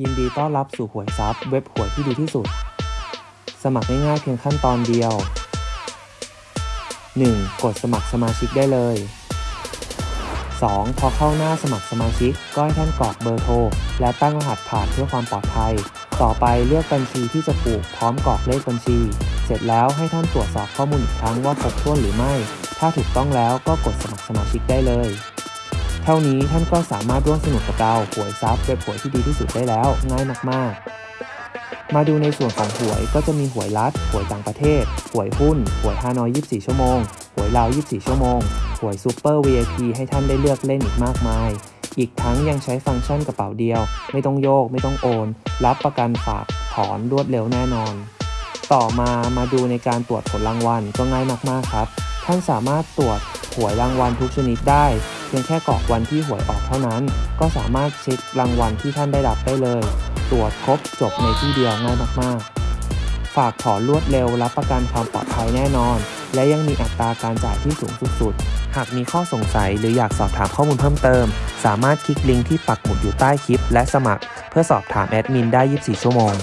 ยินดีต้อนรับสู่หวยซับเว็บหวยที่ดีที่สุด สมัครง่ายๆเพียงขั้นตอนเดียว 1. กดสมัครสมาชิกได้เลย 2. พอเข้าหน้าสมัครสมาชิก ก็ให้ท่านกรอกเบอร์โทร และตั้งรหัสผ่านเพื่อความปลอดภัย ต่อไปเลือกบัญชีที่จะผูกพร้อมกรอกเลขบัญชี เสร็จแล้วให้ท่านตรวจสอบข้อมูลอีกครั้งว่าครบถ้วนหรือไม่ ถ้าถูกต้องแล้วก็กดสมัครสมาชิกได้เลย เท่านี้ท่านก็สามารถร่วมสนุกกับเราหวยซับเว็บหวยที่ดีที่สุดได้แล้วง่ายมาก ๆ มาดูในส่วนของหวยก็จะมีหวยรัฐหวยต่างประเทศหวยหุ้นหวยฮานอย 24 ชั่วโมงหวยลาว 24 ชั่วโมงหวยซูเปอร์ VIP ให้ท่านได้เลือกเล่นอีกมากมาย อีกทั้งยังใช้ฟังก์ชันกระเป๋าเดียว ไม่ต้องโยก ไม่ต้องโอน รับประกันฝากถอนรวดเร็วแน่นอน ต่อมามาดูในการตรวจผลรางวัลก็ง่ายมากๆครับ ท่านสามารถตรวจหวยรางวัลทุกชนิดได้ พียงแค่กรอกวันที่หวยออกเท่านั้น ก็สามารถเช็ครางวัลที่ท่านได้รับได้เลย ตรวจครบจบในที่เดียวง่ายมากๆ ฝากถอนรวดเร็วรับประกันความปลอดภัยแน่นอน และยังมีอัตราการจ่ายที่สูงสุดๆ หากมีข้อสงสัยหรืออยากสอบถามข้อมูลเพิ่มเติม สามารถคลิกลิงก์ที่ปักหมุดอยู่ใต้คลิป และสมัคร เพื่อสอบถามแอดมินได้ 24 ชั่วโมง